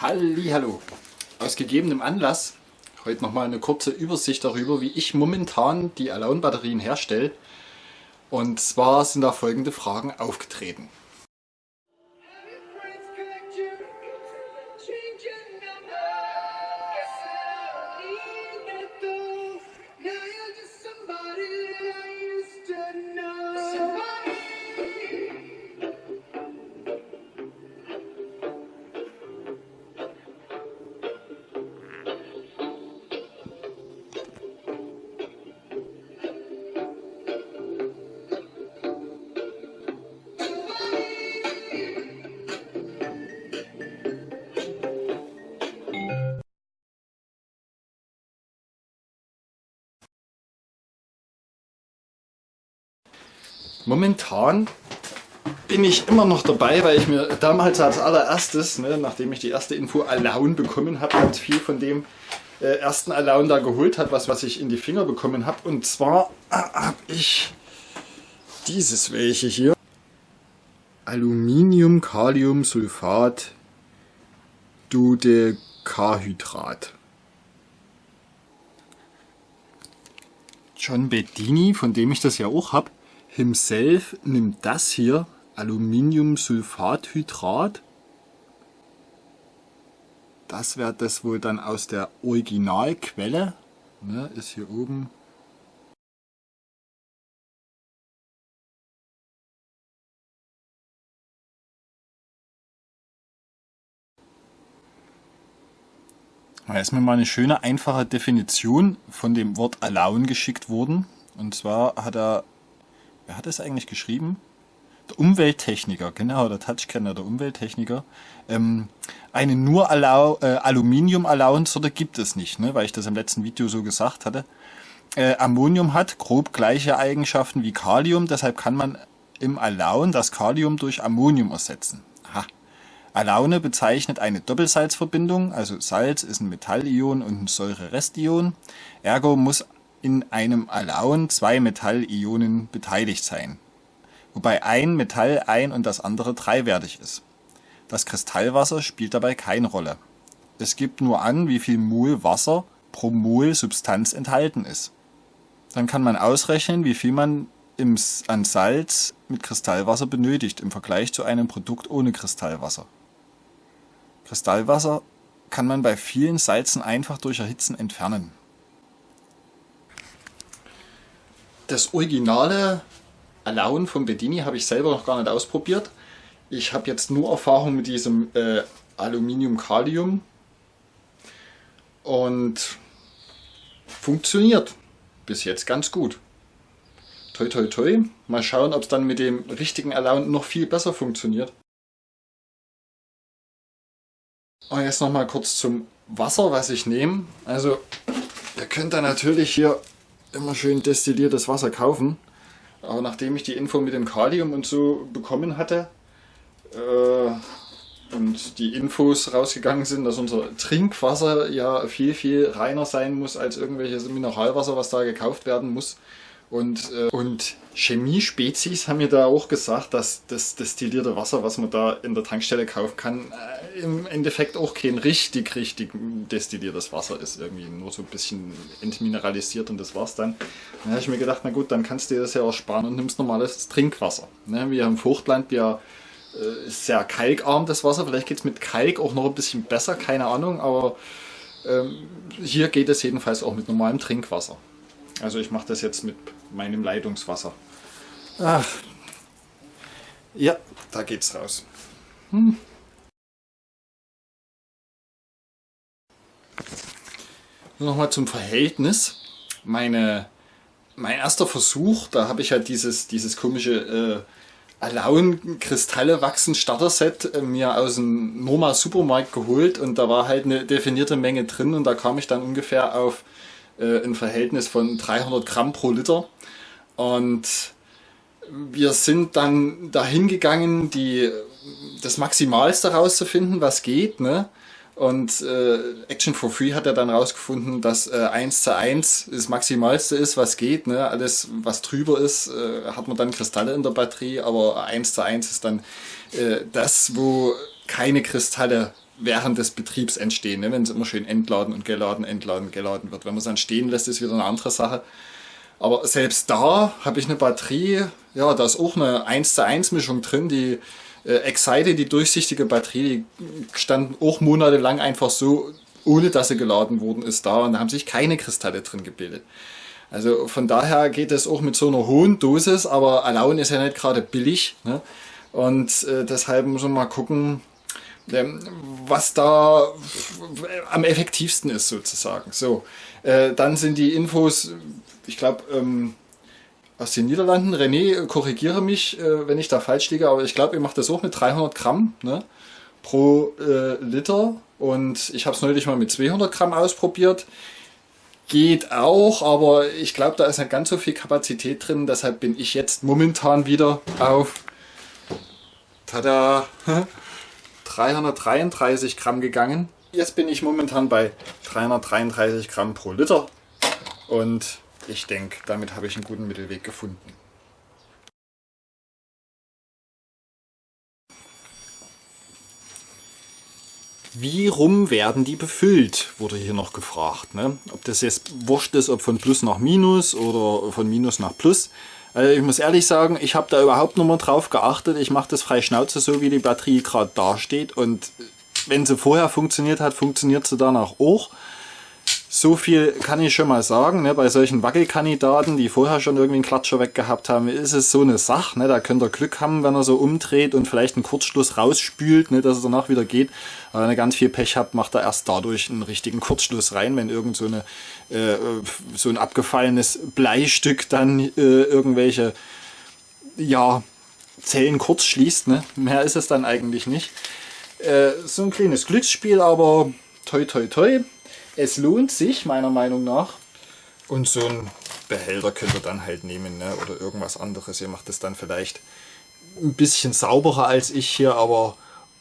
Hallo. Aus gegebenem Anlass heute nochmal eine kurze Übersicht darüber, wie ich momentan die Alone-Batterien herstelle. Und zwar sind da folgende Fragen aufgetreten. Momentan bin ich immer noch dabei, weil ich mir damals als allererstes, ne, nachdem ich die erste Info Alone bekommen habe, ganz viel von dem äh, ersten Alone da geholt hat, was, was ich in die Finger bekommen habe. Und zwar äh, habe ich dieses welche hier. Aluminium Kalium Sulfat Dodecahydrat. John Bedini, von dem ich das ja auch habe, himself nimmt das hier, Aluminiumsulfathydrat. Das wäre das wohl dann aus der Originalquelle, ne, ist hier oben. Da ist mir mal eine schöne, einfache Definition von dem Wort Alone geschickt worden. Und zwar hat er wer hat das eigentlich geschrieben? Der Umwelttechniker, genau, der Touchkenner, der Umwelttechniker. Ähm, eine nur Allow, äh, Aluminium-Allowance gibt es nicht, ne, weil ich das im letzten Video so gesagt hatte. Äh, Ammonium hat grob gleiche Eigenschaften wie Kalium, deshalb kann man im Alaun das Kalium durch Ammonium ersetzen. Aha. Alaune bezeichnet eine Doppelsalzverbindung, also Salz ist ein Metallion und ein Säure-Restion. Ergo muss in einem Alaun zwei Metallionen beteiligt sein, wobei ein Metall ein und das andere dreiwertig ist. Das Kristallwasser spielt dabei keine Rolle. Es gibt nur an, wie viel Mol Wasser pro Mol Substanz enthalten ist. Dann kann man ausrechnen, wie viel man im, an Salz mit Kristallwasser benötigt im Vergleich zu einem Produkt ohne Kristallwasser. Kristallwasser kann man bei vielen Salzen einfach durch Erhitzen entfernen. Das originale Alaun von Bedini habe ich selber noch gar nicht ausprobiert. Ich habe jetzt nur Erfahrung mit diesem äh, Aluminium-Kalium und funktioniert bis jetzt ganz gut. Toi toi toi. Mal schauen, ob es dann mit dem richtigen Alaun noch viel besser funktioniert. Und jetzt noch mal kurz zum Wasser, was ich nehme. Also ihr könnt da natürlich hier immer schön destilliertes Wasser kaufen. Aber nachdem ich die Info mit dem Kalium und so bekommen hatte äh, und die Infos rausgegangen sind, dass unser Trinkwasser ja viel, viel reiner sein muss als irgendwelches Mineralwasser, was da gekauft werden muss, und, äh, und Chemiespezies haben mir da auch gesagt, dass das destillierte Wasser, was man da in der Tankstelle kaufen kann, äh, im Endeffekt auch kein richtig, richtig destilliertes Wasser ist. Irgendwie nur so ein bisschen entmineralisiert und das war's dann. Dann habe ich mir gedacht, na gut, dann kannst du dir das ja auch sparen und nimmst normales Trinkwasser. Ne? Wir haben Fruchtland, wir äh, ist sehr kalkarm das Wasser. Vielleicht geht es mit Kalk auch noch ein bisschen besser, keine Ahnung, aber ähm, hier geht es jedenfalls auch mit normalem Trinkwasser. Also ich mache das jetzt mit meinem Leitungswasser. Ach. Ja, da geht's raus. Hm. Nochmal zum Verhältnis. Meine, mein erster Versuch, da habe ich halt dieses, dieses komische äh, Alaun Kristalle wachsen Starter-Set äh, mir aus dem Norma Supermarkt geholt und da war halt eine definierte Menge drin und da kam ich dann ungefähr auf äh, ein Verhältnis von 300 Gramm pro Liter. Und wir sind dann dahin gegangen, die, das Maximalste rauszufinden, was geht. Ne? Und äh, Action for Free hat er dann rausgefunden, dass äh, 1 zu 1 das Maximalste ist, was geht. Ne? Alles, was drüber ist, äh, hat man dann Kristalle in der Batterie, aber 1 zu 1 ist dann äh, das, wo keine Kristalle während des Betriebs entstehen, ne? wenn es immer schön entladen und geladen, entladen, geladen wird. Wenn man es dann stehen lässt, ist wieder eine andere Sache. Aber selbst da habe ich eine Batterie, ja, da ist auch eine 1 zu 1 Mischung drin, die äh, Excite, die durchsichtige Batterie, die stand auch monatelang einfach so, ohne dass sie geladen worden ist, da und da haben sich keine Kristalle drin gebildet. Also von daher geht es auch mit so einer hohen Dosis, aber Alaun ist ja nicht gerade billig. Ne? Und äh, deshalb muss man mal gucken, was da am effektivsten ist sozusagen. So, äh, dann sind die Infos, ich glaube, ähm, aus den Niederlanden. René, korrigiere mich, äh, wenn ich da falsch liege, aber ich glaube, ihr macht das auch mit 300 Gramm ne, pro äh, Liter. Und ich habe es neulich mal mit 200 Gramm ausprobiert. Geht auch, aber ich glaube, da ist nicht ganz so viel Kapazität drin. Deshalb bin ich jetzt momentan wieder auf tada, 333 Gramm gegangen. Jetzt bin ich momentan bei 333 Gramm pro Liter. Und ich denke, damit habe ich einen guten Mittelweg gefunden. Wie rum werden die befüllt, wurde hier noch gefragt. Ne? Ob das jetzt wurscht ist, ob von Plus nach Minus oder von Minus nach Plus. Also ich muss ehrlich sagen, ich habe da überhaupt noch mal drauf geachtet. Ich mache das frei Schnauze so, wie die Batterie gerade dasteht. Und wenn sie vorher funktioniert hat, funktioniert sie danach auch. So viel kann ich schon mal sagen, ne, bei solchen Wackelkandidaten, die vorher schon irgendwie einen Klatscher weggehabt haben, ist es so eine Sache, ne, da könnt ihr Glück haben, wenn er so umdreht und vielleicht einen Kurzschluss rausspült, ne, dass es danach wieder geht. Aber wenn ihr ganz viel Pech habt, macht er erst dadurch einen richtigen Kurzschluss rein, wenn irgend so, eine, äh, so ein abgefallenes Bleistück dann äh, irgendwelche ja, Zellen kurz schließt. Ne? Mehr ist es dann eigentlich nicht. Äh, so ein kleines Glücksspiel, aber toi toi toi es lohnt sich meiner Meinung nach. Und so ein Behälter könnt ihr dann halt nehmen ne? oder irgendwas anderes. Ihr macht es dann vielleicht ein bisschen sauberer als ich hier, aber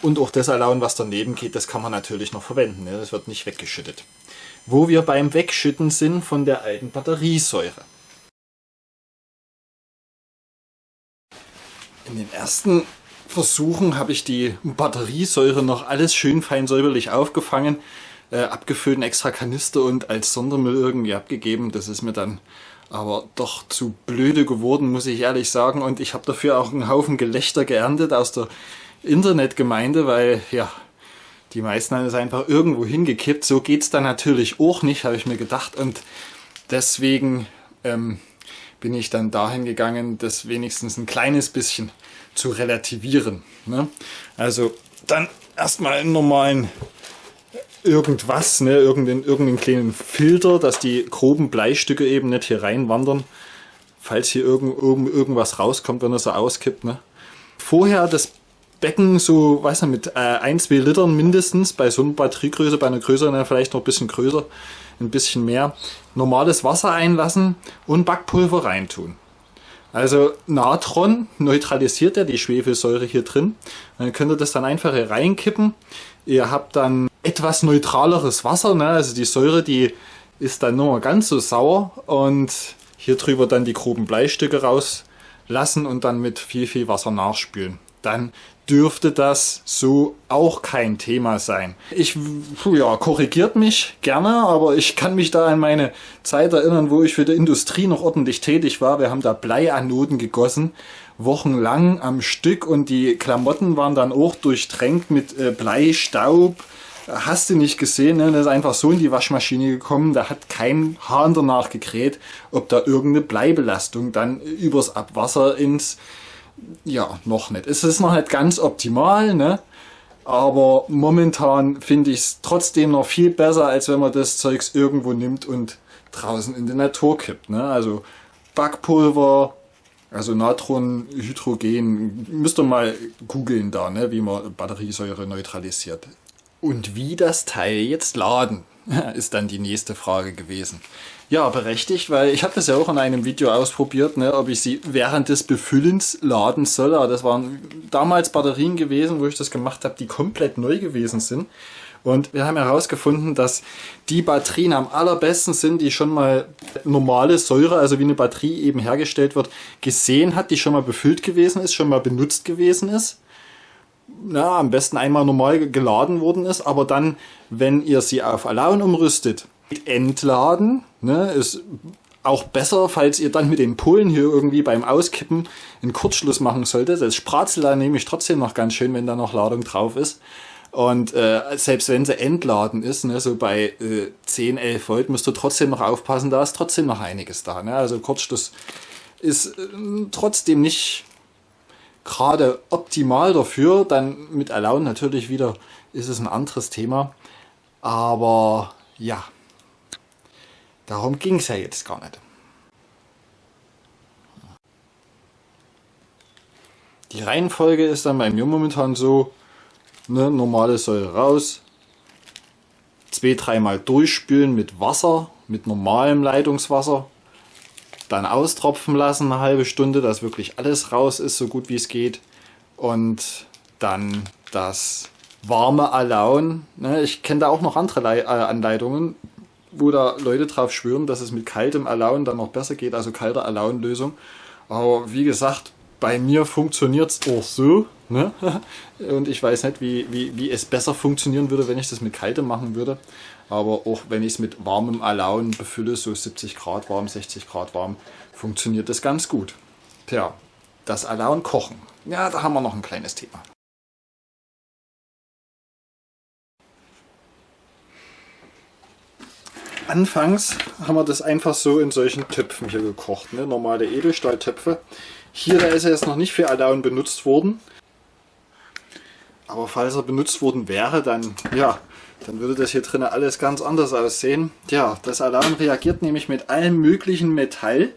und auch das Alaun, was daneben geht, das kann man natürlich noch verwenden. Ne? Das wird nicht weggeschüttet. Wo wir beim Wegschütten sind von der alten Batteriesäure. In den ersten Versuchen habe ich die Batteriesäure noch alles schön fein säuberlich aufgefangen äh, abgefüllt, extra Kanister und als Sondermüll irgendwie abgegeben. Das ist mir dann aber doch zu blöde geworden, muss ich ehrlich sagen. Und ich habe dafür auch einen Haufen Gelächter geerntet aus der Internetgemeinde, weil ja, die meisten haben es einfach irgendwo hingekippt. So geht es dann natürlich auch nicht, habe ich mir gedacht. Und deswegen ähm, bin ich dann dahin gegangen, das wenigstens ein kleines bisschen zu relativieren. Ne? Also dann erstmal einen normalen irgendwas, ne, irgendeinen, irgendeinen kleinen Filter, dass die groben Bleistücke eben nicht hier reinwandern, falls hier irgend, irgend, irgendwas rauskommt, wenn er so auskippt. Ne. Vorher das Becken so, weiß nicht, mit äh, 1, 2 Litern mindestens, bei so einer Batteriegröße, bei einer größeren dann vielleicht noch ein bisschen größer, ein bisschen mehr, normales Wasser einlassen und Backpulver reintun. Also Natron neutralisiert ja die Schwefelsäure hier drin. Dann könnt ihr das dann einfach hier reinkippen. Ihr habt dann etwas neutraleres Wasser, ne? also die Säure, die ist dann nur ganz so sauer und hier drüber dann die groben Bleistücke rauslassen und dann mit viel, viel Wasser nachspülen. Dann dürfte das so auch kein Thema sein. Ich, ja, korrigiert mich gerne, aber ich kann mich da an meine Zeit erinnern, wo ich für die Industrie noch ordentlich tätig war. Wir haben da Bleianoden gegossen, wochenlang am Stück und die Klamotten waren dann auch durchtränkt mit äh, Bleistaub. Hast du nicht gesehen, ne? das ist einfach so in die Waschmaschine gekommen, da hat kein Hahn danach gekräht, ob da irgendeine Bleibelastung dann übers Abwasser ins ja, noch nicht. Es ist noch nicht ganz optimal, ne? aber momentan finde ich es trotzdem noch viel besser, als wenn man das Zeugs irgendwo nimmt und draußen in die Natur kippt. Ne? Also Backpulver, also Natronhydrogen, müsst ihr mal googeln da, ne? wie man Batteriesäure neutralisiert. Und wie das Teil jetzt laden, ist dann die nächste Frage gewesen. Ja, berechtigt, weil ich habe das ja auch in einem Video ausprobiert, ne, ob ich sie während des Befüllens laden soll. Aber das waren damals Batterien gewesen, wo ich das gemacht habe, die komplett neu gewesen sind. Und wir haben herausgefunden, dass die Batterien am allerbesten sind, die schon mal normale Säure, also wie eine Batterie eben hergestellt wird, gesehen hat, die schon mal befüllt gewesen ist, schon mal benutzt gewesen ist. Na, am besten einmal normal geladen worden ist, aber dann, wenn ihr sie auf Allown umrüstet, entladen, ne, ist auch besser, falls ihr dann mit den Polen hier irgendwie beim Auskippen einen Kurzschluss machen solltet. Das spratzelt dann nämlich trotzdem noch ganz schön, wenn da noch Ladung drauf ist. Und äh, selbst wenn sie entladen ist, ne, so bei äh, 10, 11 Volt, müsst ihr trotzdem noch aufpassen, da ist trotzdem noch einiges da. Ne? Also Kurzschluss ist äh, trotzdem nicht gerade optimal dafür. Dann mit Allow natürlich wieder ist es ein anderes Thema. Aber ja, darum ging es ja jetzt gar nicht. Die Reihenfolge ist dann bei mir momentan so, ne, normale Säure raus, zwei, dreimal durchspülen mit Wasser, mit normalem Leitungswasser, dann austropfen lassen eine halbe Stunde, dass wirklich alles raus ist, so gut wie es geht. Und dann das warme Alaun. Ne, ich kenne da auch noch andere äh, Anleitungen, wo da Leute drauf schwören, dass es mit kaltem Alaun dann noch besser geht, also kalter Alaun-Lösung. Aber wie gesagt, bei mir funktioniert es auch so. Ne? Und ich weiß nicht, wie, wie, wie es besser funktionieren würde, wenn ich das mit kaltem machen würde. Aber auch wenn ich es mit warmem Alaun befülle, so 70 Grad warm, 60 Grad warm, funktioniert das ganz gut. Tja, das Alaun kochen. Ja, da haben wir noch ein kleines Thema. Anfangs haben wir das einfach so in solchen Töpfen hier gekocht, ne? normale Edelstahltöpfe. Hier da ist er jetzt noch nicht für Alaun benutzt worden. Aber falls er benutzt worden wäre, dann ja, dann würde das hier drin alles ganz anders aussehen. Ja, das Alarm reagiert nämlich mit allem möglichen Metall,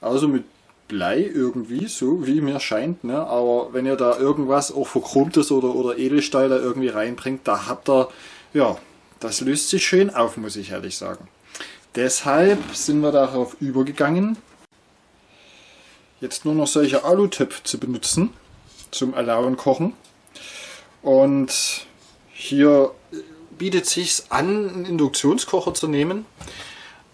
also mit Blei irgendwie, so wie mir scheint. Ne? Aber wenn ihr da irgendwas auch verchromtes oder, oder Edelstahl da irgendwie reinbringt, da habt ihr, ja, das löst sich schön auf, muss ich ehrlich sagen. Deshalb sind wir darauf übergegangen, jetzt nur noch solche Alutöpfe zu benutzen zum Alauen kochen. Und hier bietet sich an, einen Induktionskocher zu nehmen.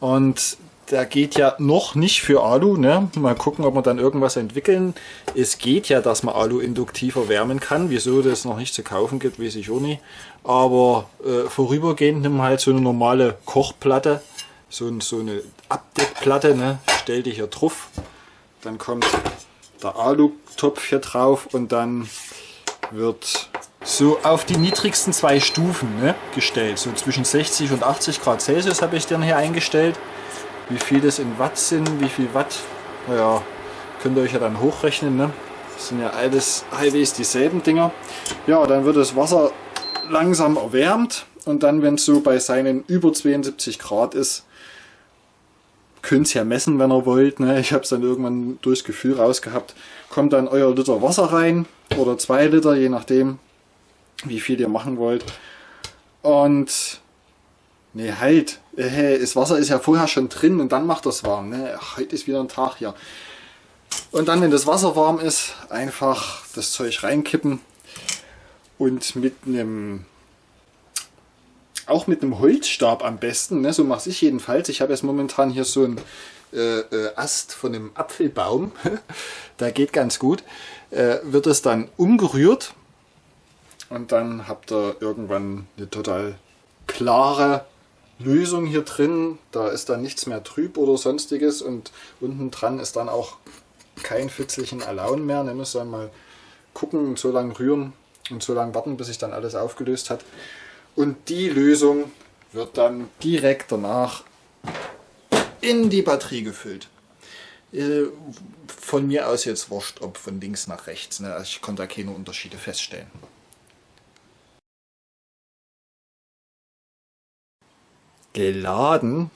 Und der geht ja noch nicht für Alu. Ne? Mal gucken, ob wir dann irgendwas entwickeln. Es geht ja, dass man Alu induktiver wärmen kann. Wieso das noch nicht zu kaufen gibt, weiß ich auch nicht. Aber äh, vorübergehend wir halt so eine normale Kochplatte. So, so eine Abdeckplatte. Ne? Stell dich hier drauf. Dann kommt der Alu-Topf hier drauf und dann wird so auf die niedrigsten zwei Stufen ne, gestellt. So zwischen 60 und 80 Grad Celsius habe ich dann hier eingestellt. Wie viel das in Watt sind, wie viel Watt, naja, könnt ihr euch ja dann hochrechnen. Ne? Das sind ja alles halbwegs dieselben Dinger. Ja, dann wird das Wasser langsam erwärmt und dann, wenn es so bei seinen über 72 Grad ist, könnt es ja messen, wenn ihr wollt. Ne? Ich habe es dann irgendwann durchs Gefühl rausgehabt. Kommt dann euer Liter Wasser rein oder zwei Liter, je nachdem, wie viel ihr machen wollt. Und ne, halt, äh, das Wasser ist ja vorher schon drin und dann macht das warm. Ne? Heute ist wieder ein Tag hier. Und dann, wenn das Wasser warm ist, einfach das Zeug reinkippen und mit einem auch mit einem Holzstab am besten, ne? so mache ich jedenfalls. Ich habe jetzt momentan hier so einen äh, äh, Ast von einem Apfelbaum, der geht ganz gut. Äh, wird es dann umgerührt und dann habt ihr irgendwann eine total klare Lösung hier drin. Da ist dann nichts mehr trüb oder sonstiges und unten dran ist dann auch kein Pfützlichen Alaun mehr. Ihr müsst dann mal gucken und so lange rühren und so lange warten, bis sich dann alles aufgelöst hat. Und die Lösung wird dann direkt danach in die Batterie gefüllt. Äh, von mir aus jetzt wurscht, ob von links nach rechts. Ne? Also ich konnte da keine Unterschiede feststellen. Geladen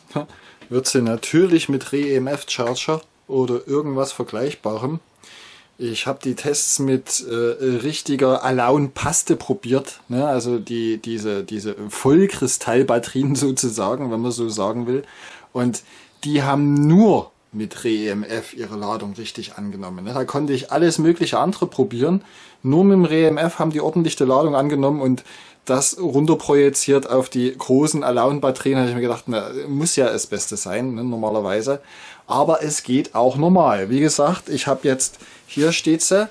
wird sie natürlich mit Re-EMF Charger oder irgendwas Vergleichbarem. Ich habe die Tests mit äh, richtiger Alaun-Paste probiert, ne? also die, diese, diese Vollkristallbatterien sozusagen, wenn man so sagen will. Und die haben nur mit Re-EMF ihre Ladung richtig angenommen. Da konnte ich alles mögliche andere probieren. Nur mit dem Re-EMF haben die ordentliche Ladung angenommen und das runterprojiziert auf die großen Alaun-Batterien, habe ich mir gedacht, na, muss ja das Beste sein, ne, normalerweise. Aber es geht auch normal. Wie gesagt, ich habe jetzt, hier steht sie,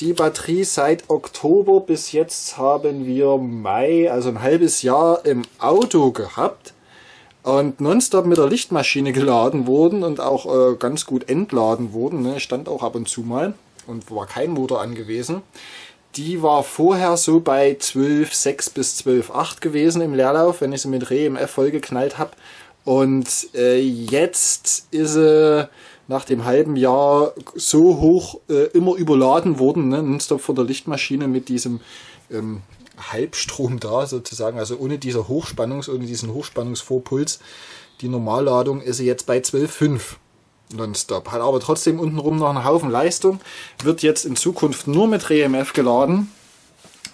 die Batterie seit Oktober bis jetzt haben wir Mai, also ein halbes Jahr im Auto gehabt und nonstop mit der Lichtmaschine geladen wurden und auch äh, ganz gut entladen wurden. Ne? Stand auch ab und zu mal und war kein Motor angewiesen. Die war vorher so bei 12,6 bis 12,8 gewesen im Leerlauf, wenn ich sie mit REMF vollgeknallt habe. Und äh, jetzt ist sie nach dem halben Jahr so hoch äh, immer überladen worden, ne? nonstop von der Lichtmaschine mit diesem ähm, Halbstrom da sozusagen, also ohne dieser Hochspannungs-, ohne diesen Hochspannungsvorpuls. Die Normalladung ist jetzt bei 12,5 nonstop. Hat aber trotzdem untenrum noch einen Haufen Leistung. Wird jetzt in Zukunft nur mit REMF geladen.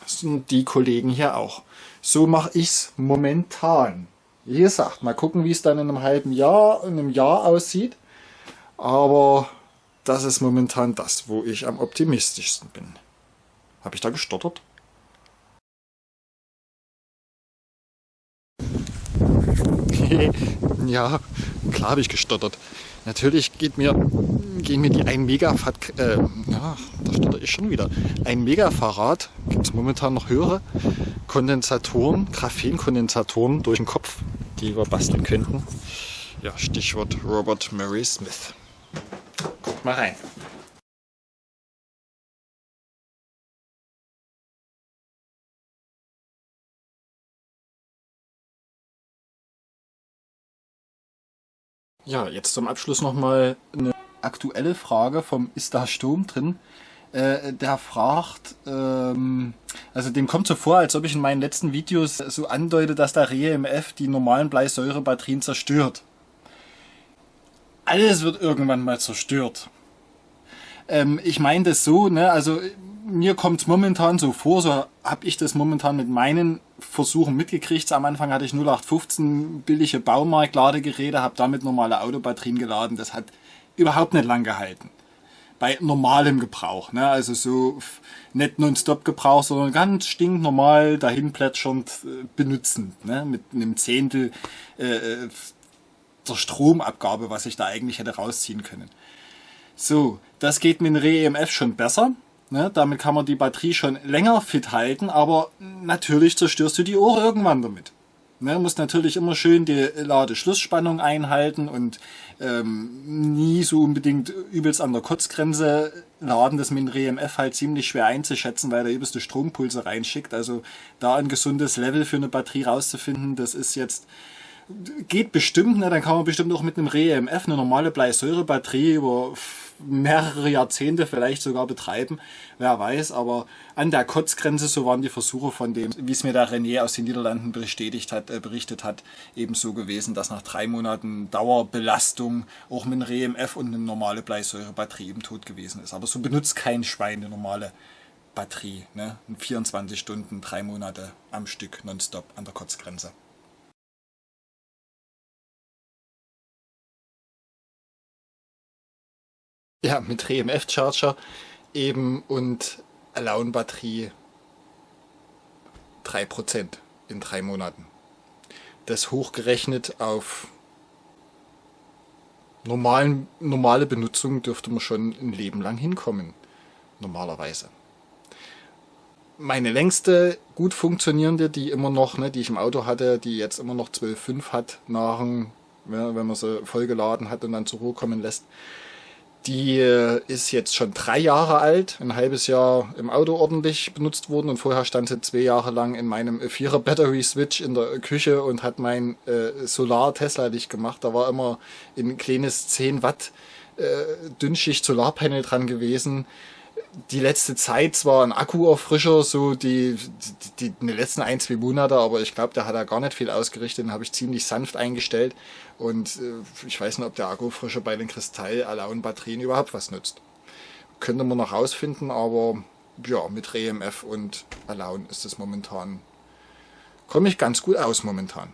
Das sind die Kollegen hier auch. So mache ich es momentan. Wie gesagt, mal gucken, wie es dann in einem halben Jahr, in einem Jahr aussieht. Aber das ist momentan das, wo ich am optimistischsten bin. Habe ich da gestottert? Ja, klar habe ich gestottert. Natürlich geht mir, gehen mir die 1 Megafat, äh, ja, da stotter ich schon wieder. 1 Megafarad, gibt es momentan noch höhere Kondensatoren, Graphenkondensatoren durch den Kopf, die wir basteln könnten. Ja, Stichwort Robert Murray Smith. Guck mal rein. Ja, jetzt zum Abschluss nochmal eine aktuelle Frage vom Ist da Sturm drin? Äh, der fragt, ähm, also dem kommt so vor, als ob ich in meinen letzten Videos so andeute, dass der REMF die normalen Bleisäurebatterien zerstört. Alles wird irgendwann mal zerstört. Ähm, ich meine das so, ne, also mir kommt es momentan so vor, so habe ich das momentan mit meinen Versuchen mitgekriegt. Am Anfang hatte ich 0815 billige Baumarktladegeräte, habe damit normale Autobatterien geladen. Das hat überhaupt nicht lang gehalten. Bei normalem Gebrauch, ne? also so nicht nonstop Gebrauch, sondern ganz stinknormal dahin plätschernd äh, benutzend, ne? mit einem Zehntel äh, äh, der Stromabgabe, was ich da eigentlich hätte rausziehen können. So, das geht mit dem Re-EMF schon besser. Ne, damit kann man die Batterie schon länger fit halten, aber natürlich zerstörst du die Uhr irgendwann damit. Ne, musst natürlich immer schön die Ladeschlussspannung einhalten und ähm, nie so unbedingt übelst an der Kotzgrenze laden. Das mit dem RMF halt ziemlich schwer einzuschätzen, weil der übelste Strompulse reinschickt. Also da ein gesundes Level für eine Batterie rauszufinden, das ist jetzt geht bestimmt, ne? dann kann man bestimmt auch mit einem REMF eine normale Bleisäurebatterie über mehrere Jahrzehnte vielleicht sogar betreiben, wer weiß, aber an der Kotzgrenze, so waren die Versuche von dem, wie es mir der René aus den Niederlanden bestätigt hat, äh, berichtet hat, eben so gewesen, dass nach drei Monaten Dauerbelastung auch mit einem REMF und eine normale Bleisäurebatterie eben tot gewesen ist. Aber so benutzt kein Schwein eine normale Batterie, ne? 24 Stunden, drei Monate am Stück nonstop an der Kotzgrenze. Ja, mit RMF Charger eben und Alone Batterie 3% in drei Monaten. Das hochgerechnet auf normalen, normale Benutzung dürfte man schon ein Leben lang hinkommen. Normalerweise. Meine längste gut funktionierende, die immer noch, ne, die ich im Auto hatte, die jetzt immer noch 12,5 hat, nach, ja, wenn man sie vollgeladen hat und dann zur Ruhe kommen lässt, die äh, ist jetzt schon drei Jahre alt, ein halbes Jahr im Auto ordentlich benutzt worden und vorher stand sie zwei Jahre lang in meinem Vierer Battery Switch in der Küche und hat mein äh, Solar Tesla Licht gemacht. Da war immer ein kleines 10 Watt äh, Dünnschicht Solarpanel dran gewesen die letzte Zeit zwar ein Akkuerfrischer, so die, die, die, die letzten ein, zwei Monate, aber ich glaube, der hat da gar nicht viel ausgerichtet, den habe ich ziemlich sanft eingestellt und äh, ich weiß nicht, ob der Akkufrischer bei den Kristall-Alaun-Batterien überhaupt was nutzt. Könnte man noch rausfinden, aber ja, mit REMF und Alaun ist es momentan, komme ich ganz gut aus momentan.